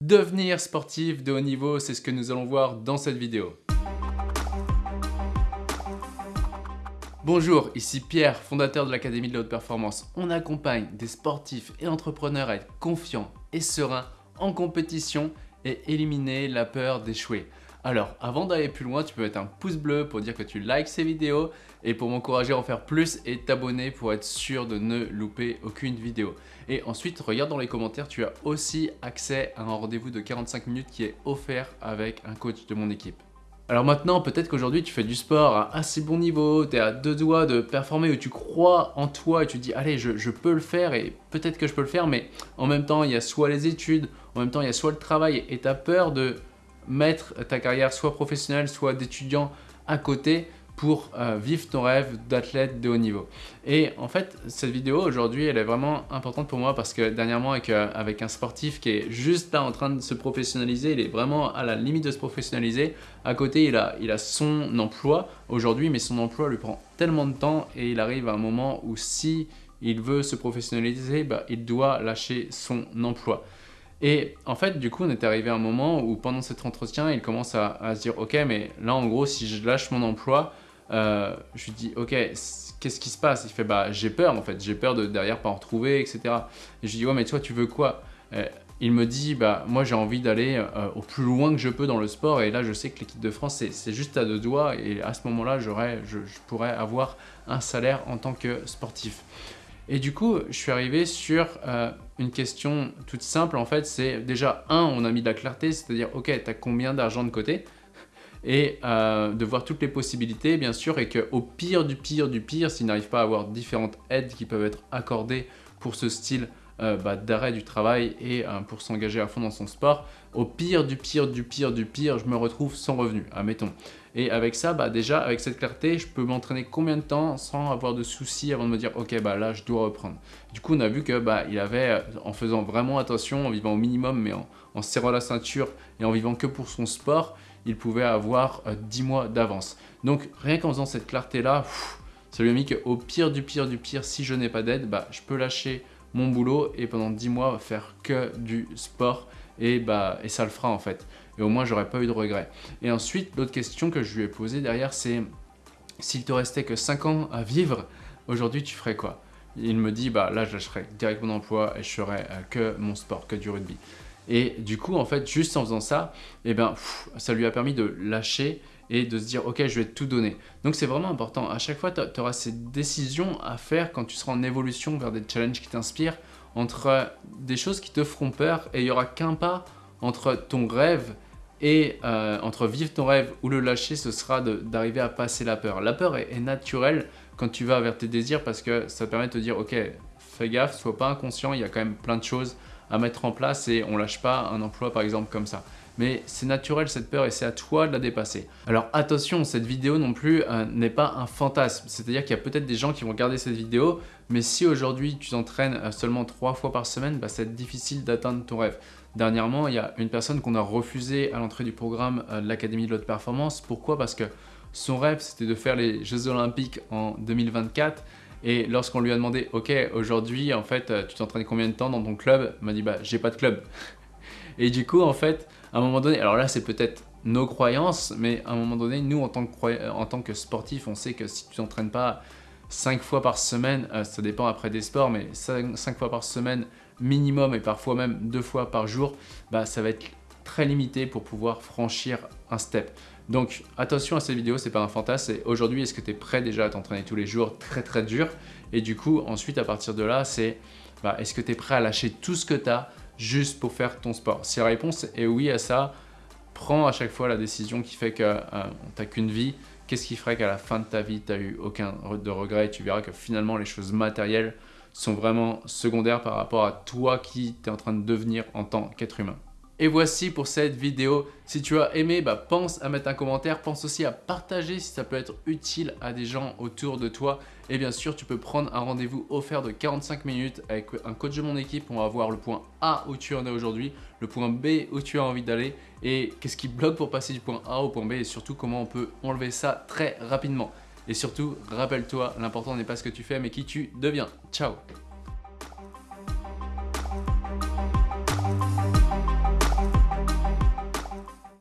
Devenir sportif de haut niveau, c'est ce que nous allons voir dans cette vidéo. Bonjour, ici Pierre, fondateur de l'Académie de la Haute Performance. On accompagne des sportifs et entrepreneurs à être confiants et sereins en compétition et éliminer la peur d'échouer. Alors, avant d'aller plus loin, tu peux mettre un pouce bleu pour dire que tu likes ces vidéos et pour m'encourager à en faire plus et t'abonner pour être sûr de ne louper aucune vidéo. Et ensuite, regarde dans les commentaires, tu as aussi accès à un rendez-vous de 45 minutes qui est offert avec un coach de mon équipe. Alors maintenant, peut-être qu'aujourd'hui tu fais du sport à assez bon niveau, tu es à deux doigts de performer, où tu crois en toi et tu dis allez je, je peux le faire et peut-être que je peux le faire, mais en même temps il y a soit les études, en même temps il y a soit le travail et tu as peur de mettre ta carrière soit professionnelle, soit d'étudiant à côté pour euh, vivre ton rêve d'athlète de haut niveau. Et en fait, cette vidéo aujourd'hui, elle est vraiment importante pour moi parce que dernièrement, avec, euh, avec un sportif qui est juste là en train de se professionnaliser, il est vraiment à la limite de se professionnaliser. À côté, il a, il a son emploi aujourd'hui, mais son emploi lui prend tellement de temps et il arrive à un moment où si il veut se professionnaliser, bah, il doit lâcher son emploi. Et en fait, du coup, on est arrivé à un moment où pendant cet entretien, il commence à, se dire « Ok, mais là, en gros, si je lâche mon emploi, euh, je lui dis « Ok, qu'est-ce qui se passe ?» Il fait « Bah, j'ai peur, en fait. J'ai peur de derrière pas en retrouver, etc. » Et je lui dis « Ouais, mais toi, tu veux quoi? Euh, Il me dit « Bah, moi, j'ai envie d'aller euh, au plus loin que je peux dans le sport. Et là, je sais que l'équipe de France, c'est juste à deux doigts. Et à ce moment-là, je, je pourrais avoir un salaire en tant que sportif. » Et du coup, je suis arrivé sur euh, une question toute simple en fait, c'est déjà un, on a mis de la clarté, c'est-à-dire ok, tu as combien d'argent de côté? Et euh, de voir toutes les possibilités bien sûr et qu'au pire du pire du pire, s'il n'arrive pas à avoir différentes aides qui peuvent être accordées pour ce style euh, bah, d'arrêt du travail et pour s'engager à fond dans son sport, au pire du pire du pire du pire, je me retrouve sans revenu, admettons. Et avec ça, bah déjà, avec cette clarté, je peux m'entraîner combien de temps sans avoir de soucis avant de me dire « Ok, bah là, je dois reprendre ». Du coup, on a vu que bah, il avait, euh, en faisant vraiment attention, en vivant au minimum, mais en, serrant la ceinture et en vivant que pour son sport, il pouvait avoir 10 euh, mois d'avance. Donc, rien qu'en faisant cette clarté-là, ça lui a mis qu'au pire du pire du pire, si je n'ai pas d'aide, je peux lâcher mon boulot et pendant 10 mois faire que du sport et, bah, et ça le fera en fait et au moins j'aurais pas eu de regrets. Et ensuite, l'autre question que je lui ai posée derrière, c'est s'il te restait que 5 ans à vivre, aujourd'hui tu ferais quoi? Il me dit, bah là je lâcherais direct mon emploi et je ferais euh, que mon sport, que du rugby. Et du coup, en fait, juste en faisant ça, eh ben, ça lui a permis de lâcher et de se dire « Ok, je vais tout donner ». Donc, c'est vraiment important. À chaque fois, tu auras ces décisions à faire quand tu seras en évolution vers des challenges qui t'inspirent entre des choses qui te feront peur et il n'y aura qu'un pas entre ton rêve et euh, entre vivre ton rêve ou le lâcher, ce sera d'arriver à passer la peur. La peur est, naturelle quand tu vas vers tes désirs parce que ça permet de te dire « Ok, fais gaffe, sois pas inconscient, il y a quand même plein de choses à mettre en place et on lâche pas un emploi par exemple comme ça. » Mais c'est naturel cette peur et c'est à toi de la dépasser. Alors attention, cette vidéo non plus euh, n'est pas un fantasme. C'est-à-dire qu'il y a peut-être des gens qui vont regarder cette vidéo, mais si aujourd'hui tu t'entraînes euh, seulement trois fois par semaine, bah, c'est difficile d'atteindre ton rêve. Dernièrement, il y a une personne qu'on a refusé à l'entrée du programme euh, de l'Académie de l'Haute Performance. Pourquoi? Parce que son rêve, c'était de faire les Jeux Olympiques en 2024. Et lorsqu'on lui a demandé, ok, aujourd'hui, en fait, tu t'entraînes combien de temps dans ton club? Il m'a dit, bah, j'ai pas de club. Et du coup, en fait, à un moment donné, alors là c'est peut-être nos croyances, mais à un moment donné, nous en tant que, en tant que sportifs, on sait que si tu t'entraînes pas 5 fois par semaine, euh, ça dépend après des sports, mais 5, fois par semaine minimum et parfois même 2 fois par jour, bah, ça va être très limité pour pouvoir franchir un step. Donc attention à cette vidéo, c'est pas un fantasme, aujourd'hui est-ce que tu es prêt déjà à t'entraîner tous les jours? Très très dur et du coup ensuite à partir de là c'est bah, est-ce que tu es prêt à lâcher tout ce que tu as juste pour faire ton sport Si la réponse est oui à ça, prends à chaque fois la décision qui fait que euh, tu n'as qu'une vie. Qu'est-ce qui ferait qu'à la fin de ta vie, tu n'as eu aucun de regret et tu verras que finalement les choses matérielles sont vraiment secondaires par rapport à toi qui es en train de devenir en tant qu'être humain. Et voici pour cette vidéo. Si tu as aimé, bah, pense à mettre un commentaire. Pense aussi à partager si ça peut être utile à des gens autour de toi. Et bien sûr, tu peux prendre un rendez-vous offert de 45 minutes avec un coach de mon équipe. On va voir le point A où tu en es aujourd'hui, le point B où tu as envie d'aller et qu'est-ce qui bloque pour passer du point A au point B et surtout comment on peut enlever ça très rapidement. Et surtout, rappelle-toi, l'important n'est pas ce que tu fais mais qui tu deviens. Ciao